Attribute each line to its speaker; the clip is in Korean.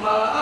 Speaker 1: 엄마.